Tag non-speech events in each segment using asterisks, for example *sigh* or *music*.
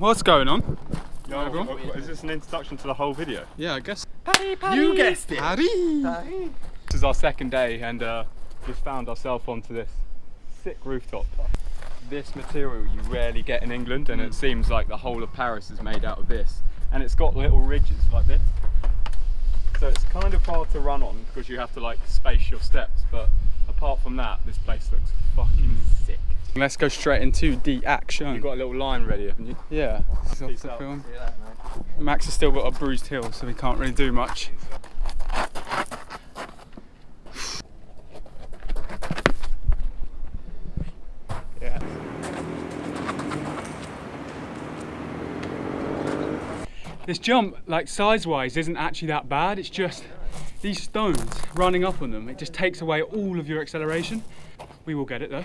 what's going on? Yo, everyone. is this an introduction to the whole video? Yeah, I guess. You guessed it. Harry. This is our second day and uh, just found ourselves onto this sick rooftop. This material you rarely get in England and it seems like the whole of Paris is made out of this. And it's got little ridges like this. So it's kind of hard to run on because you have to like space your steps. But apart from that, this place looks fucking sick. Let's go straight into the action. You've got a little line ready, haven't you? yeah, this is off the out. film. Max has still got a bruised heel, so he can't really do much. Yeah. This jump, like size-wise, isn't actually that bad. It's just these stones running up on them. It just takes away all of your acceleration. We will get it though.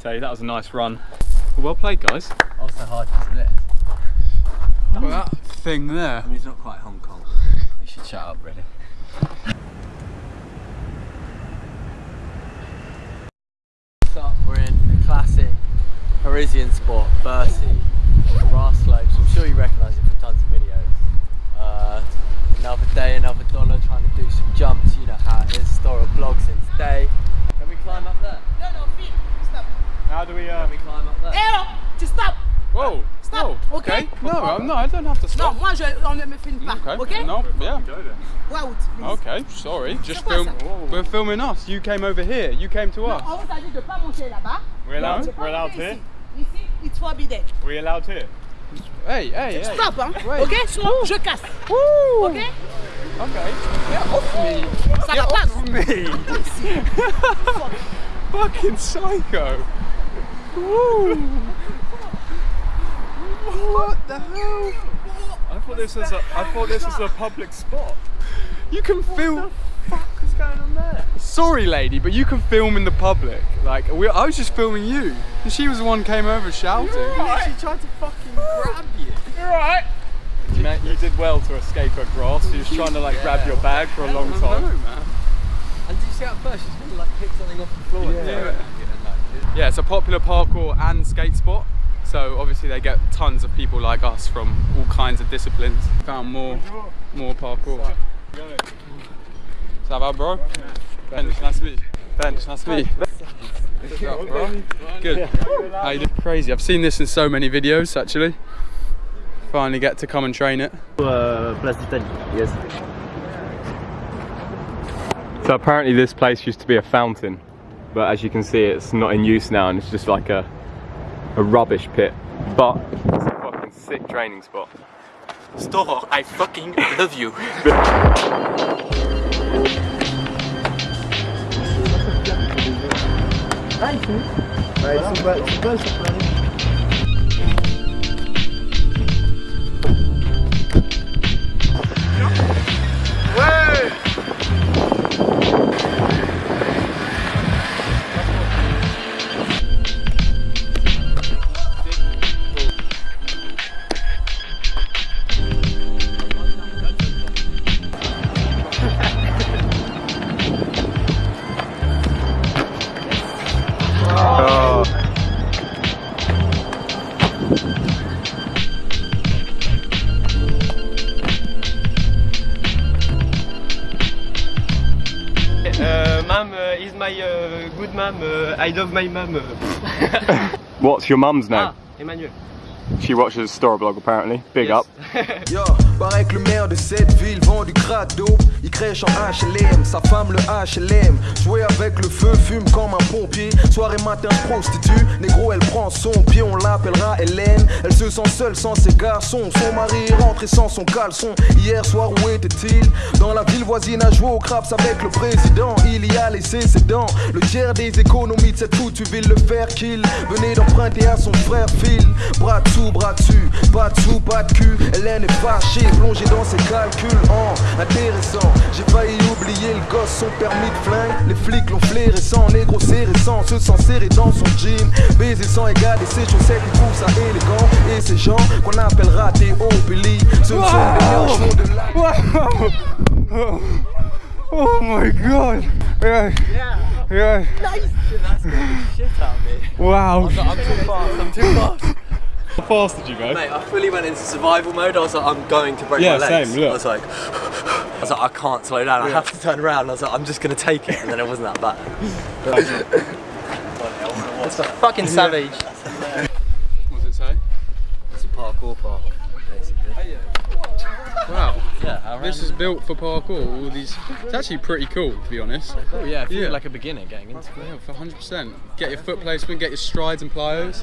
complete. That was a nice run. Well played, guys. Also hard isn't it? Look at that thing there. I mean, it's not quite Hong Kong. We should shut up, really. So we're in the classic Parisian spot, Bercy, grass slopes. I'm sure you recognise it from tons of videos. Uh, another day, another dollar, trying to do some jumps. You know how it is. Store a blog since day. Can we climb up there? No, no, Phil, stop. How do we? Uh, Can we climb up there? Oh, tu stop. Whoa. Stop, Whoa. okay? No, I'm not. I don't have to Non, stop. moi, je, on ne me filme pas, Okay. ok? No. Yeah. go then. Route. Okay. Sorry. Just film. ça? We're filming us. You came over here. You came to Non, us. on vous a dit de pas monter là-bas. We're allowed. De pas We're allowed monter here. ici. Ici, it's forbidden. We allowed here. Hey, hey, hey. Stop, hein? Wait. Ok? Sinon, je casse. Woo. Ok? Okay. Get off me. Ça Get va off non? me. *laughs* Fucking psycho. Woo. *laughs* What the hell? I thought this was a. I thought this was a public spot. You can film. What the fuck is going on there? Sorry, lady, but you can film in the public. Like, we, I was just filming you. And she was the one who came over shouting. She tried to fucking grab you. You're right. You, meant, you did well to escape her grasp. She was trying to like grab your bag for a long I time. know, man. And did you see at first she's gonna like pick something off the floor? Yeah. Yeah. Yeah, it's a popular parkour and skate spot. So obviously they get tons of people like us from all kinds of disciplines. Found more, more parkour. Ça va, bro? Ben, nice to meet you. Ben, nice to meet you. Up, bro? Good. How you doing? Crazy. I've seen this in so many videos actually. Finally get to come and train it. Euh, place d'Italie. Yes. So apparently this place used to be a fountain, but as you can see, it's not in use now, and it's just like a a rubbish pit. But it's a fucking sick training spot. Storror, I fucking *laughs* love you. Uh, Love my mom. Uh, *laughs* What's your mum's name? ah, Emmanuel. She watches Storyblog apparently. Big Yes. up. *laughs* Yo, paraît que le maire de cette ville vend vend du crack dope, il crèche en HLM, sa femme le HLM. Jouer avec le feu, fume comme un pompier. Soir et matin, prostitue. Négro, elle prend son pied, on l'appellera Hélène. Elle se sent seule sans ses garçons. Son mari est rentré sans son caleçon. Hier soir, où était-il? Dans la ville voisine à jouer au craps avec le président. Il y a laissé ses dents. Le tiers des économies de cette foutue ville, le faire qu'il venait d'emprunter à son frère Phil. Bras dessous, bras dessus, pas de pas de cul. Hélène est fâchée, plongée dans ses calculs. Oh, intéressant, j'ai failli oublier le gosse, son permis de flingue. Les flics l'ont flairé sans négro serré sans se sent serré dans son jean. Baiser sans égal et ses chaussettes, il trouve ça élégant. Et ces gens qu'on appelle ratés au Billy, ce ne sont des de la. Oh my god! Yeah. Yeah. Shit out of me. Wow. I'm too fast, I'm too fast. How fast did you go? Mate, I fully went into survival mode. I was like, I'm going to break Yeah, my legs. same, look. I was like, *laughs* I was like, I can't slow down. I have to turn around. I was like, I'm just gonna take it, and then it wasn't that bad. *laughs* It's a fucking savage. What does it say? It's a parkour park, basically. Wow. Yeah, This is built for parkour. All these. It's actually pretty cool, to be honest. Oh yeah, I feel Yeah. like a beginner getting into it. Yeah, for 100%. Get your foot placement, get your strides and plyos.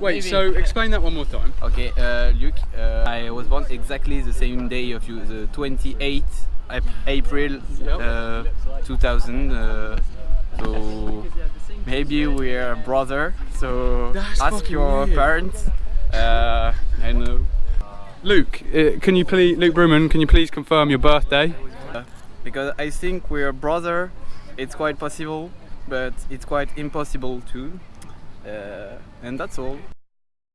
Wait, so explain that one more time. Okay, uh, Luke, uh, I was born exactly the same day of you, the 28th Ap- April uh, 2000. Uh, so maybe we're brother. So That's ask your weird. parents. Uh, I know. Luke, uh, can you please, Luke Bruman, can you please confirm your birthday? Because I think we're brother. It's quite possible, but it's quite impossible too. And that's all.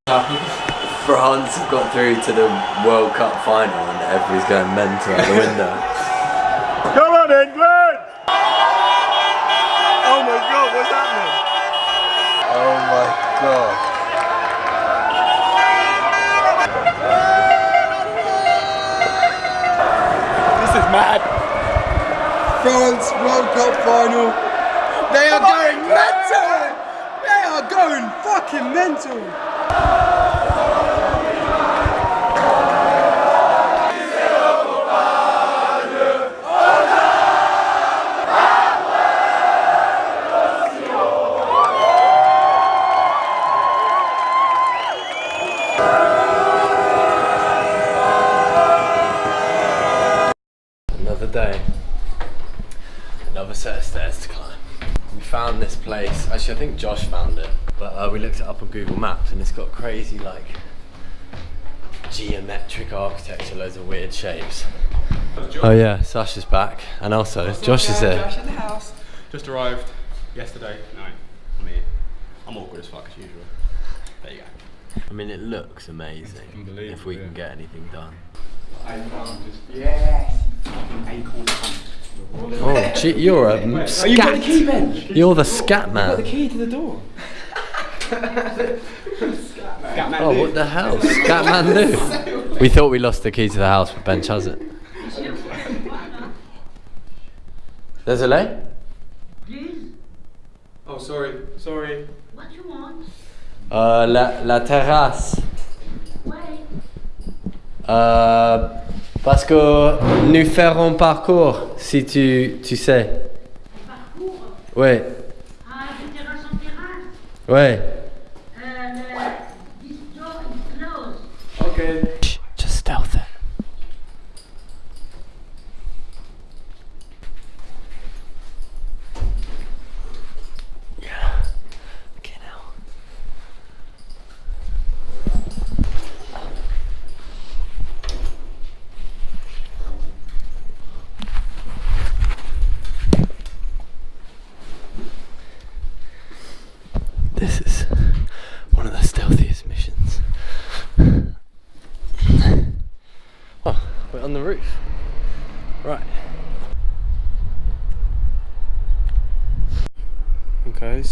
France have got through to the World Cup final, and everybody's going mental out the window. *laughs* Come on, England! Oh my god, what's happening? oh my god. This is mad. France World Cup final. They are going. They are Another day. Another set of stairs to climb. We found this place. Actually, I think Josh found it. But uh, we looked it up on Google Maps and it's got crazy, like, geometric architecture, loads of weird shapes. Oh, yeah, Sasha's back. And also, Josh is here. Josh in the house. Just arrived yesterday. No, I'm here. I'm awkward as fuck as usual. There you go. I mean, it looks amazing if we can get anything done. Oh, gee, you're a scat. You're the scat man. The key to the door. *laughs* Oh, what the hell? Scatman do? We thought we lost the key to the house, but Benj has it. Désolé? Please? Oh, sorry, sorry. What do you want? Euh, la, la terrasse. Ouais. Euh, parce que nous ferons parcours, si tu, tu sais. Parcours. Ouais, ouais.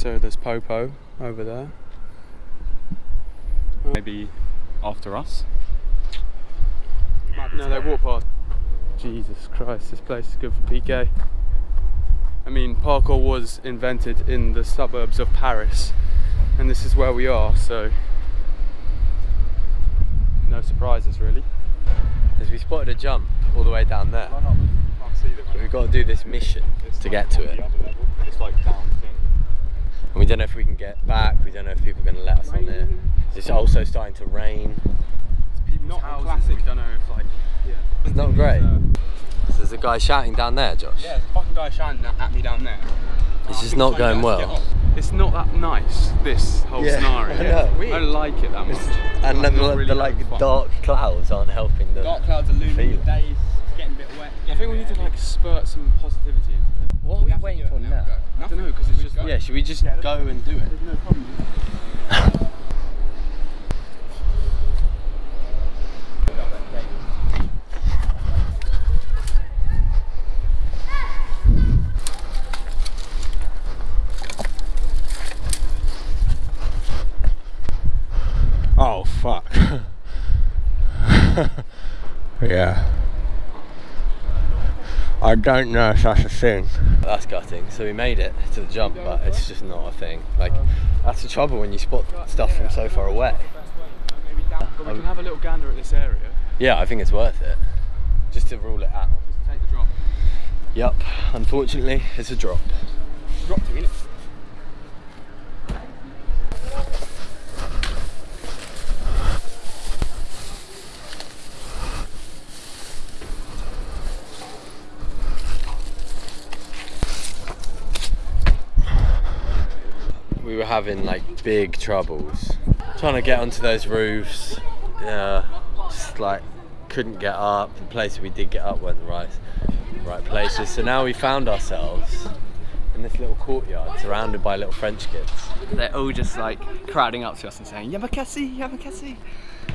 So there's Popo over there. Uh, Maybe after us. No, they walk past. Jesus Christ, this place is good for PK. I mean, parkour was invented in the suburbs of Paris, and this is where we are, so no surprises really. As we spotted a jump all the way down there. But we've got to do this mission to get to it. It's like down thing. And we don't know if we can get back, we don't know if people are going to let us on there. It's also starting to rain. Not a classic. We don't know if like. Yeah. It's not great. So there's a guy shouting down there, Josh. Yeah, there's a fucking guy shouting at me down there. It's just not going well. It's not that nice. This whole Yeah, *laughs* scenario. I know. I don't like it that much. And then Like, not the, really the like fun. dark clouds aren't helping the Dark clouds are looming. feeling. The day is getting a bit wet. I think we need to like spurt some positivity into it. What are we waiting for now? I don't know because it's just like, Yeah, should we just go and do it? no problem. Oh fuck. *laughs* yeah. I don't know if that's a thing. That's gutting. So we made it to the jump, but it's just not a thing. Like, um, that's the trouble when you spot stuff from so far away. But we can have a little gander at this area. Yeah, I think it's worth it. Just to rule it out. Just take the drop. Yup, unfortunately, it's a drop. Drop to it. we were having like big troubles trying to get onto those roofs. Yeah, just like couldn't get up. The places we did get up weren't the right, right places. So now we found ourselves in this little courtyard surrounded by little French kids. They're all just like crowding up to us and saying, Yamakasi, Yamakasi.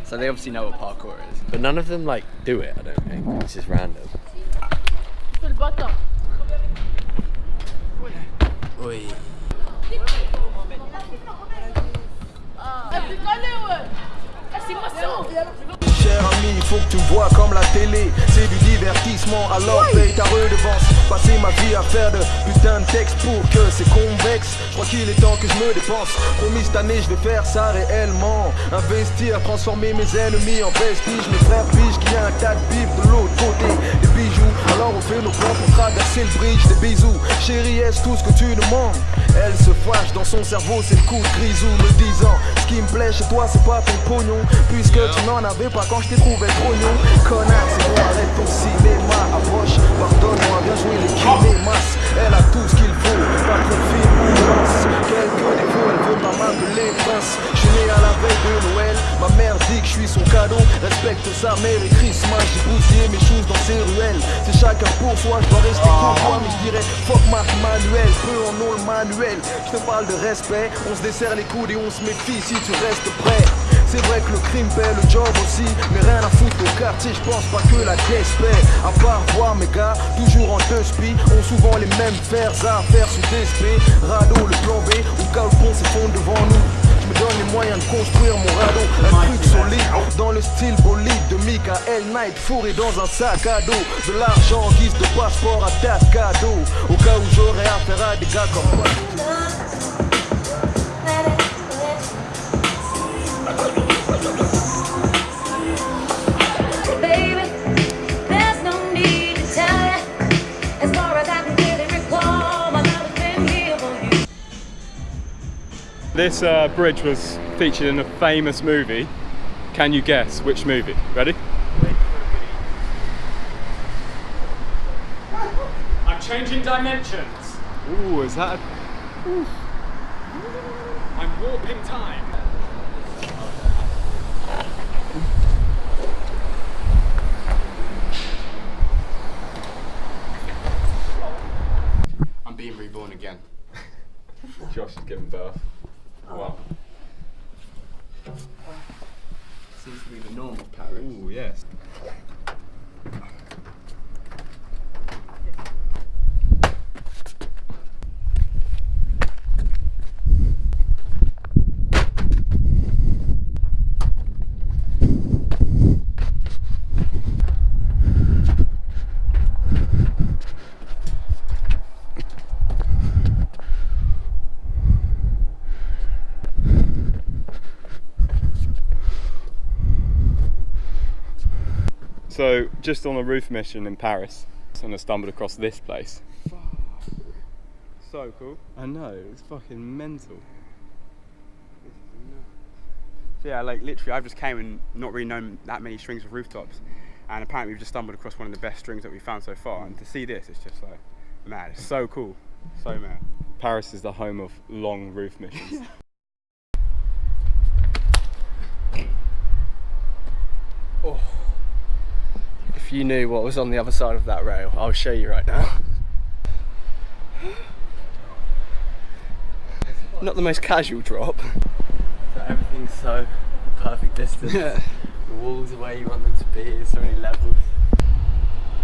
So they obviously know what parkour is. But none of them like do it, I don't think. It's just random. Oi. Cher ami, il faut que tu me vois comme la télé. C'est du divertissement, alors paye ta redevance. Passer ma vie à faire de putain de texte pour que c'est convexe. Je crois qu'il est temps que je me dépense. Promis cette année, je vais faire ça réellement. Investir, transformer mes ennemis en prestige. Mes frères pigent qu'il y a un tas de bif de l'autre côté. Des bijoux, alors on fait nos plans pour traverser le bridge. Des bisous, chérie, est-ce tout ce que tu demandes? Elle se fâche dans son cerveau, c'est le coup de grisou me disant Ce qui me plaît chez toi, c'est pas ton pognon. Puisque tu n'en avais pas quand je t'ai trouvé trop gnon Connasse, c'est bon, arrête ton cinéma Approche, pardonne-moi, bien joué les kinémas. Elle a tout ce qu'il faut, pas trop fine ou lance Quelques défauts, elle veut pas m'appeler prince à la veille de Noël Ma mère dit que je suis son cadeau. Respecte sa mère et Christmas J'ai bousillé mes choses dans ces ruelles. C'est chacun pour soi, je dois rester courtois Mais je dirais fuck Marc Manuel Peu en ont le manuel. Je te parle de respect On se desserre les coudes et on se méfie si tu restes prêt. C'est vrai que le crime paie le job aussi Mais rien à foutre au quartier, je pense pas que la caisse paie. À part voir mes gars, toujours en deux spi Ont souvent les mêmes fers à faire sous DSP Radeau, le plan B, au cas où pont s'effondre devant nous donne les moyens de construire mon radeau. Un truc solide, dans le style bolide De Michael Knight, fourré dans un sac à dos. De l'argent en guise de passeport à date cadeau. Au cas où j'aurais affaire à des gars comme This uh, bridge was featured in a famous movie. Can you guess which movie? Ready? I'm changing dimensions. Ooh, is that? A... I'm warping time. I'm being reborn again. Josh has given birth. Seems to be the. Ooh, yes. So just on a roof mission in Paris, and I stumbled across this place. So cool. I know, it's fucking mental. So yeah, like literally, I've just came and not really known that many strings of rooftops, and apparently we've just stumbled across one of the best strings that we've found so far. And to see this, it's just like mad. It's so cool, so mad. Paris is the home of long roof missions. *laughs* If you knew what was on the other side of that rail, I'll show you right now. Not the most casual drop. So everything's so the perfect distance. the walls are where you want them to be. There's so many levels.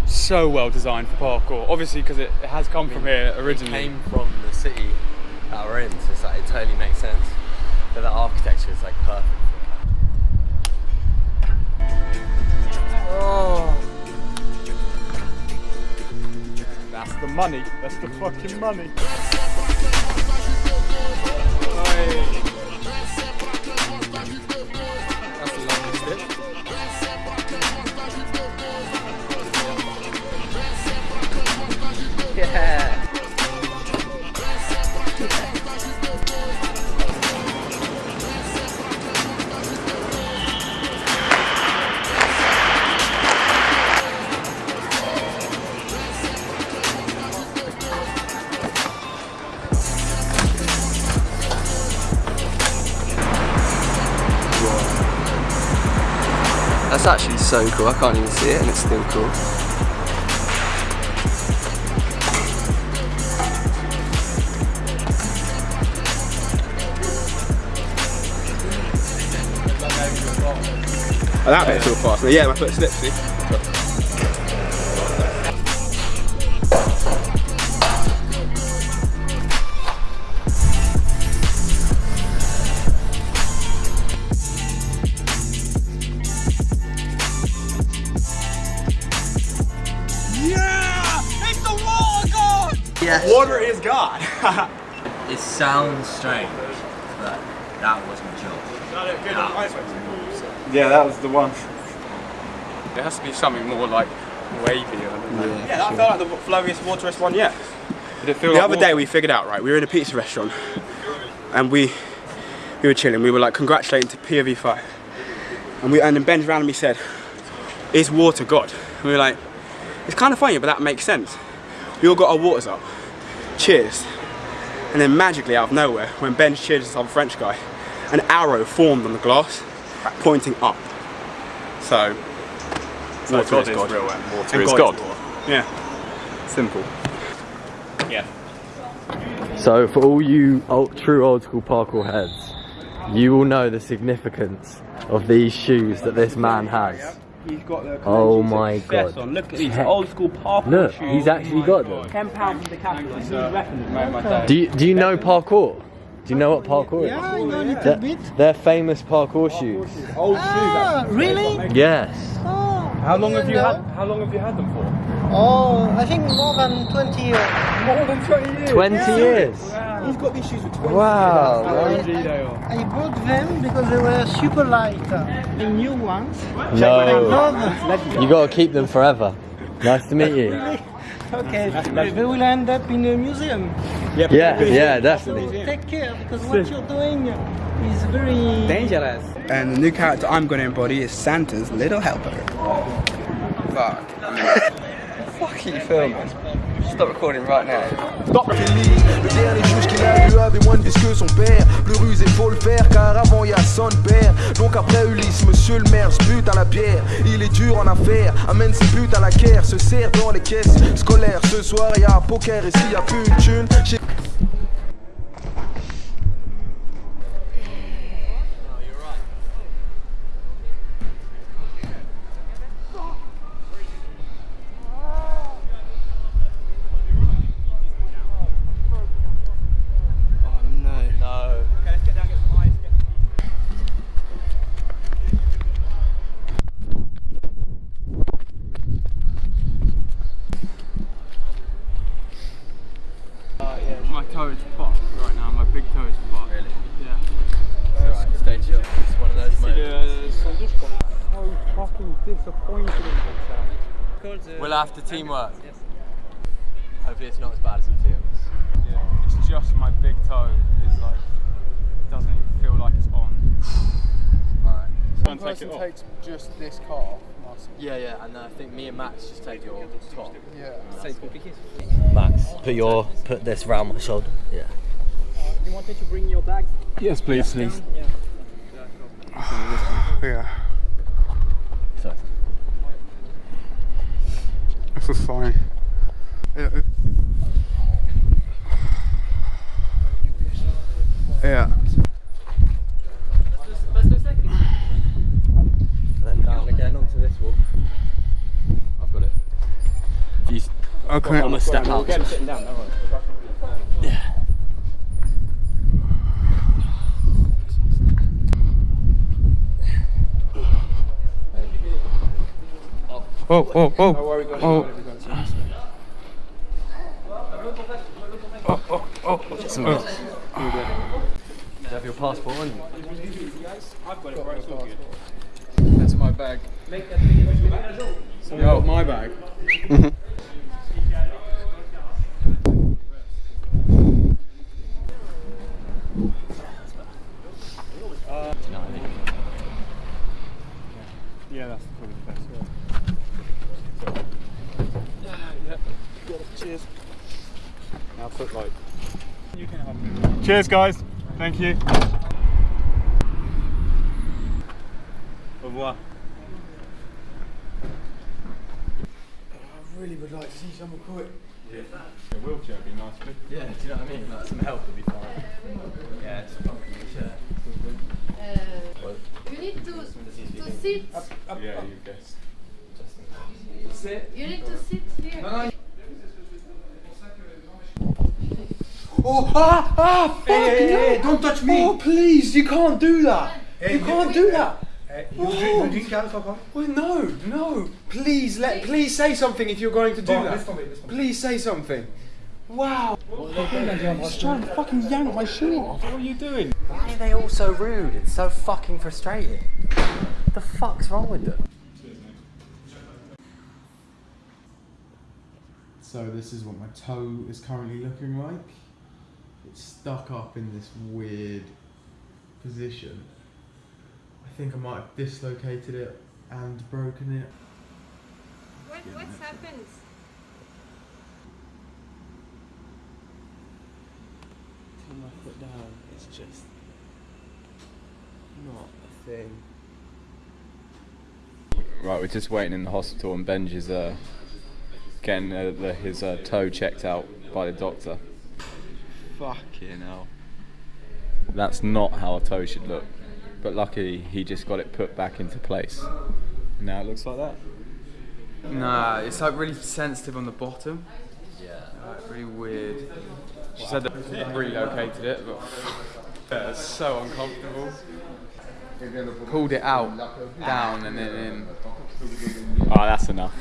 So well designed for parkour. Obviously, because it, it has come from here originally. It came from the city that we're in, so it's like, it totally makes sense. But the architecture is like perfect. Oh. That's the money. That's the fucking money. So cool. I can't even see it and it's still cool. That bit's real fast. Yeah, my foot slips. See? Water is God. *laughs* It sounds strange, but that was my a joke. Yeah, that was the one. There has to be something more like wavy. I yeah, that felt like the flowiest, wateriest one yet. Did it feel The like other water? day we figured out, right, we were in a pizza restaurant and we we were chilling, we were like congratulating to POV5. And we and then Ben randomly said, Is water God? And we were like, it's kind of funny, but that makes sense. We all got our waters up. Cheers. And then magically out of nowhere, when Ben cheered this other French guy, an arrow formed on the glass, pointing up. So, So water God is is God. real and water And is God God. Yeah. Simple. Yeah. So for all you old, true old school parkour heads, you will know the significance of these shoes that this man has. He's got the Oh my god. Look at these old school parkour Look, he's actually got them. Ten pounds from the capital. Do you, do you know parkour? Do you know what parkour is? Yeah, I know a little They're, bit. they're famous parkour shoes. Ah, really? Yes. Oh, How long have you no. had? How long have you had them for? Oh, I think more than 20 years. More than 20 years. 20 years. He's got these shoes for 20 Wow. I bought them because they were super light. The new ones. I No. love You gotta keep them forever. Nice to meet you. Okay, they will end up in a museum. Yeah, yeah, So definitely. take care because what you're doing is very Dangerous. And the new character I'm going to embody is Santa's little helper. Fuck. *laughs* Fuck you filming. Stop recording right now. Le dernier juge qu'il a vu avait moins de vis que son père. Plus rusé, faut le faire car avant y a son père. Donc après Ulysse, monsieur le maire se bute à la bière. Il est dur en affaires, amène ses buts à la caire. Se sert dans les caisses scolaires. Ce soir y a poker et s'il y a plus une thune. We'll have to teamwork. Hopefully it's not as bad as it feels. Yeah, it's just my big toe is like doesn't even feel like it's on. Alright. Try and take it off. takes just this car. Yeah, yeah, and then I think me and Max just take your top. Yeah. Max, put your put this round my shoulder. Yeah. You wanted to bring your bags? Yes, please, please. Yeah. Yeah. Sorry. This is fine. Yeah. Yeah. Then down again onto this wall. I've got it. If you Okay. I'm gonna step out. sitting down, don't worry. Oh, oh, oh. Oh. Oh, oh, oh. Do you have your passport on you? That's in my bag. Yo, my bag. *laughs* Yeah, that's probably the best way. Cheers. Now put like. Cheers, guys. Thank you. Au revoir. I really would like to see someone quick. A wheelchair would be nice. but- Yeah, do you know what I mean? Like some help would be fine. Yeah, it's a fucking chair. Uh, you need to to sit. Yeah, you guess. You need to sit here. Oh, ah, ah, fuck hey, no. don't touch me. Oh, please, you can't do that. you can't do that. you, drink, you drink alcohol? Well, no, no. Please let, please say something if you're going to do Bon, that. laisse tomber, laisse tomber. Please say something. Wow. He's trying to fucking yank my shoe off. What are you doing? Why are they all so rude? It's so fucking frustrating. What the fuck's wrong with them? So this is what my toe is currently looking like. It's stuck up in this weird position. I think I might have dislocated it and broken it. What what's happened? Put my foot down. It's just not a thing. Right, we're just waiting in the hospital, and Benj is uh, getting uh, the, his uh, toe checked out by the doctor. Fucking hell. That's not how a toe should look. But luckily, he just got it put back into place. Now it looks like that. Nah, it's like really sensitive on the bottom. Yeah. Like really weird. She said that relocated it, but *laughs* yeah, it's so uncomfortable. Pulled it out, down, and then in. Oh, *laughs* that's enough.